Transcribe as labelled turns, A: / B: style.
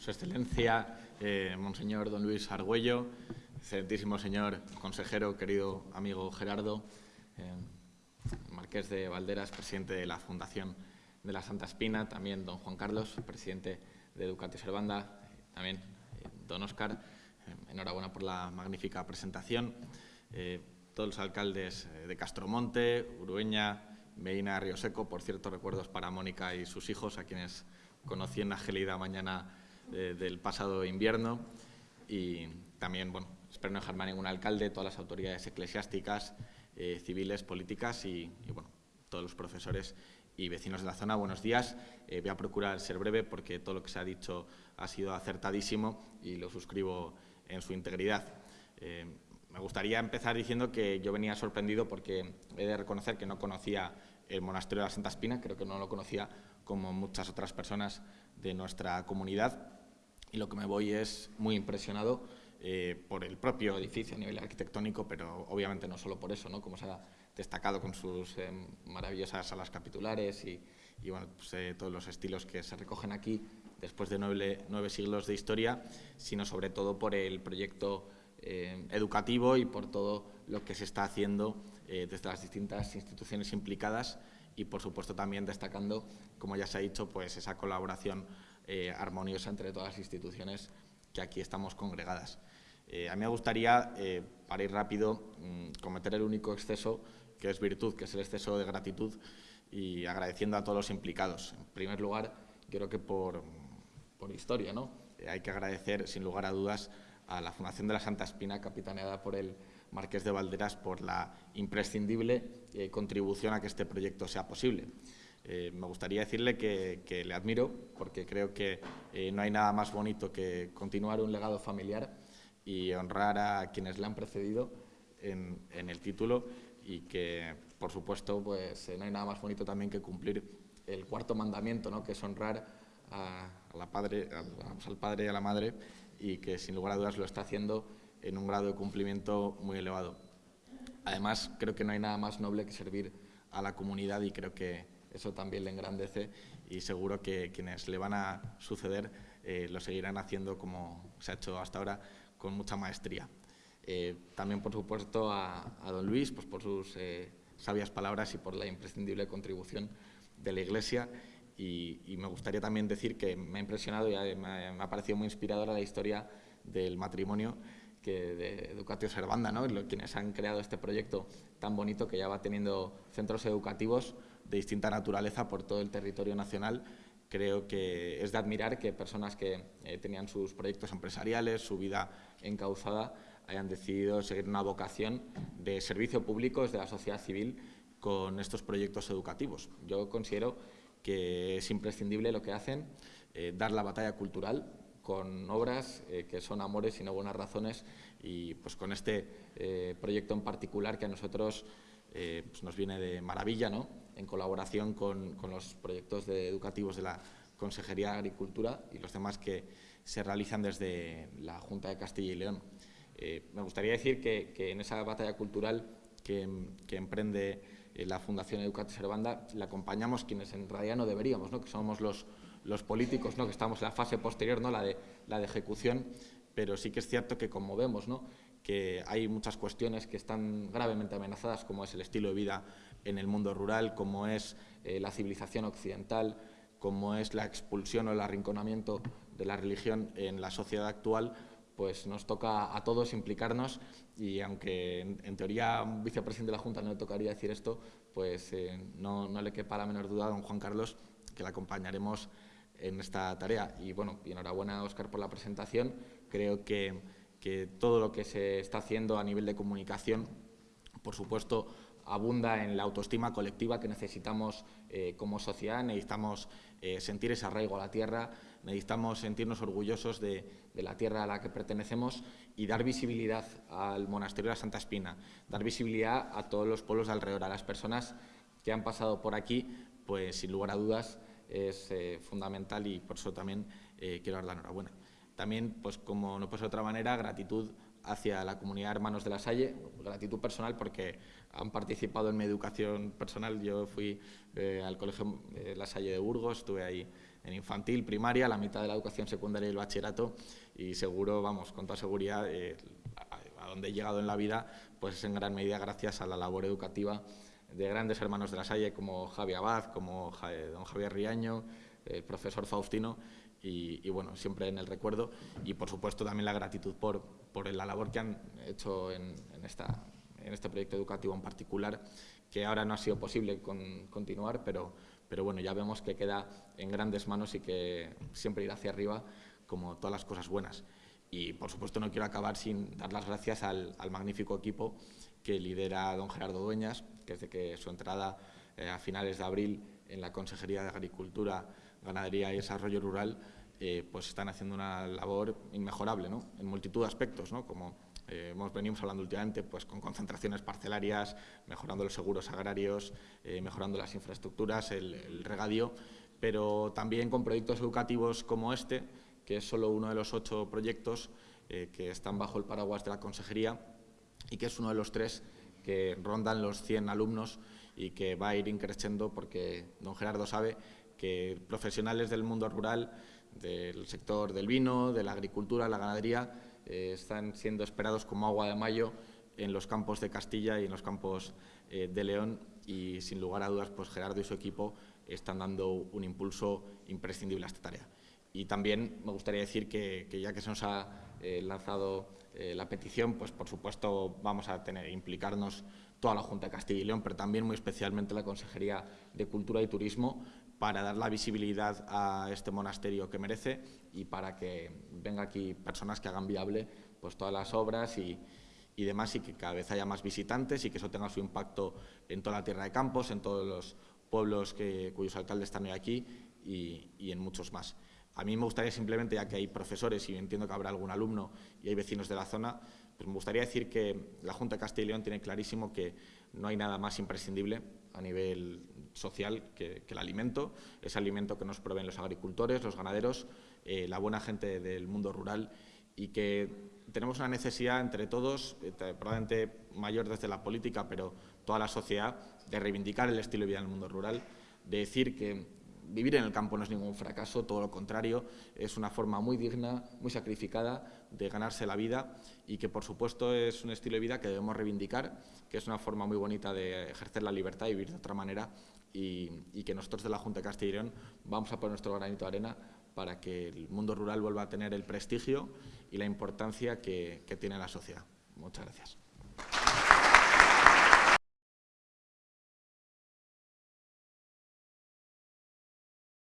A: Su Excelencia, eh, Monseñor Don Luis Argüello, excelentísimo señor consejero, querido amigo Gerardo, eh, Marqués de Valderas, presidente de la Fundación de la Santa Espina, también don Juan Carlos, presidente de Educatio Servanda, también eh, don Óscar, enhorabuena por la magnífica presentación, todos los alcaldes de Castromonte, Urueña, Medina, Río Seco, por cierto, recuerdos para Mónica y sus hijos, a quienes conocí en la gelida mañana eh, del pasado invierno y también, bueno, espero no dejarme a ningún alcalde, todas las autoridades eclesiásticas, eh, civiles, políticas y, bueno, todos los profesores y vecinos de la zona. Buenos días. Eh, voy a procurar ser breve porque todo lo que se ha dicho ha sido acertadísimo y lo suscribo en su integridad. me gustaría empezar diciendo que yo venía sorprendido porque he de reconocer que no conocía el monasterio de la Santa Espina, creo que no lo conocía como muchas otras personas de nuestra comunidad y lo que me voy es muy impresionado eh, por el propio edificio a nivel arquitectónico, pero obviamente no solo por eso, ¿no? como se ha destacado con sus eh, maravillosas salas capitulares y, pues, eh, todos los estilos que se recogen aquí después de nueve, nueve, siglos de historia, sino sobre todo por el proyecto educativo y por todo lo que se está haciendo desde las distintas instituciones implicadas y, por supuesto, también destacando, como ya se ha dicho, pues esa colaboración eh, armoniosa entre todas las instituciones que aquí estamos congregadas. Eh, a mí me gustaría, eh, para ir rápido, mm, cometer el único exceso que es virtud, que es el exceso de gratitud y agradeciendo a todos los implicados. En primer lugar, creo que por, por historia, ¿no? hay que agradecer, sin lugar a dudas, a la Fundación de la Santa Espina, capitaneada por el Marqués de Valderas, por la imprescindible contribución a que este proyecto sea posible. Eh, me gustaría decirle que, le admiro porque creo que eh, no hay nada más bonito que continuar un legado familiar y honrar a quienes le han precedido en, el título y que, por supuesto, pues, eh, no hay nada más bonito también que cumplir el cuarto mandamiento, ¿no? que es honrar a, la padre, al padre y a la madre y que, sin lugar a dudas, lo está haciendo en un grado de cumplimiento muy elevado. Además, creo que no hay nada más noble que servir a la comunidad y creo que eso también le engrandece y seguro que quienes le van a suceder eh, lo seguirán haciendo como se ha hecho hasta ahora con mucha maestría. Eh, también, por supuesto, a, don Luis pues, por sus eh, sabias palabras y por la imprescindible contribución de la Iglesia. Y, me gustaría también decir que me ha impresionado y me ha, parecido muy inspiradora la historia del matrimonio que de Educatio Servanda, ¿no? quienes han creado este proyecto tan bonito que ya va teniendo centros educativos de distinta naturaleza por todo el territorio nacional. Creo que es de admirar que personas que eh, tenían sus proyectos empresariales, su vida encauzada, hayan decidido seguir una vocación de servicio público desde la sociedad civil con estos proyectos educativos. Yo considero que es imprescindible lo que hacen, eh, dar la batalla cultural con obras eh, que son amores y no buenas razones y pues con este proyecto en particular que a nosotros pues nos viene de maravilla, ¿no? En colaboración con, los proyectos educativos de la Consejería de Agricultura y los demás que se realizan desde la Junta de Castilla y León. Eh, me gustaría decir que, en esa batalla cultural que, emprende eh, la Fundación Educate Servanda, la acompañamos quienes en realidad no deberíamos, ¿no? que somos los, políticos, ¿no? que estamos en la fase posterior, ¿no? la, de, la ejecución, pero sí que es cierto que como vemos, ¿no? Que hay muchas cuestiones que están gravemente amenazadas, como es el estilo de vida en el mundo rural, como es eh, la civilización occidental, como es la expulsión o el arrinconamiento de la religión en la sociedad actual, pues nos toca a todos implicarnos y aunque en, teoría a un vicepresidente de la Junta no le tocaría decir esto, pues eh, no, no, le quepa la menor duda a don Juan Carlos que le acompañaremos en esta tarea. Y bueno, y enhorabuena Óscar por la presentación. Creo que, que todo lo que se está haciendo a nivel de comunicación, por supuesto, abunda en la autoestima colectiva que necesitamos eh, como sociedad, necesitamos eh, sentir ese arraigo a la tierra, necesitamos sentirnos orgullosos de, la tierra a la que pertenecemos y dar visibilidad al monasterio de la Santa Espina, dar visibilidad a todos los pueblos de alrededor, a las personas que han pasado por aquí, pues sin lugar a dudas es eh, fundamental y por eso también quiero dar la enhorabuena. También, pues como no puede ser de otra manera, gratitud hacia la comunidad Hermanos de la Salle, gratitud personal porque han participado en mi educación personal. Yo fui eh, al Colegio eh, La Salle de Burgos, estuve ahí en infantil, primaria, la mitad de la educación secundaria y el bachillerato y seguro, vamos, con toda seguridad, eh, a, donde he llegado en la vida, pues es en gran medida gracias a la labor educativa de grandes hermanos de la Salle como Javi Abad, como don Javier Riaño, el profesor Faustino, y, bueno, siempre en el recuerdo y por supuesto también la gratitud por, por la labor que han hecho en, esta, en este proyecto educativo en particular, que ahora no ha sido posible continuar, pero, pero bueno, ya vemos que queda en grandes manos y que siempre irá hacia arriba como todas las cosas buenas. Y por supuesto no quiero acabar sin dar las gracias al, magnífico equipo que lidera don Gerardo Dueñas, que desde que su entrada eh, a finales de abril en la Consejería de Agricultura, Ganadería y Desarrollo Rural, eh, pues están haciendo una labor inmejorable ¿no? en multitud de aspectos, ¿no? como eh, hemos venido hablando últimamente, pues con concentraciones parcelarias, mejorando los seguros agrarios, eh, mejorando las infraestructuras, el, regadío, pero también con proyectos educativos como este, que es solo uno de los ocho proyectos eh, que están bajo el paraguas de la consejería y que es uno de los tres que rondan los 100 alumnos y que va a ir increciendo porque don Gerardo sabe que profesionales del mundo rural, del sector del vino, de la agricultura, la ganadería, eh, están siendo esperados como agua de mayo en los campos de Castilla y en los campos eh, de León y sin lugar a dudas pues Gerardo y su equipo están dando un impulso imprescindible a esta tarea. Y también me gustaría decir que, ya que se nos ha eh, lanzado la petición, pues por supuesto vamos a tener implicarnos toda la Junta de Castilla y León, pero también muy especialmente la Consejería de Cultura y Turismo para dar la visibilidad a este monasterio que merece y para que venga aquí personas que hagan viable pues, todas las obras y, demás y que cada vez haya más visitantes y que eso tenga su impacto en toda la tierra de Campos, en todos los pueblos que, cuyos alcaldes están hoy aquí y, en muchos más. A mí me gustaría simplemente, ya que hay profesores y entiendo que habrá algún alumno y hay vecinos de la zona, pues me gustaría decir que la Junta de Castilla y León tiene clarísimo que no hay nada más imprescindible a nivel social que, el alimento, ese alimento que nos proveen los agricultores, los ganaderos, eh, la buena gente del mundo rural y que tenemos una necesidad entre todos, eh, probablemente mayor desde la política, pero toda la sociedad, de reivindicar el estilo de vida en el mundo rural, de decir que vivir en el campo no es ningún fracaso, todo lo contrario, es una forma muy digna, muy sacrificada de ganarse la vida y que, por supuesto, es un estilo de vida que debemos reivindicar, que es una forma muy bonita de ejercer la libertad y vivir de otra manera y, que nosotros de la Junta de Castilla y León vamos a poner nuestro granito de arena para que el mundo rural vuelva a tener el prestigio y la importancia que, que tiene la sociedad. Muchas gracias.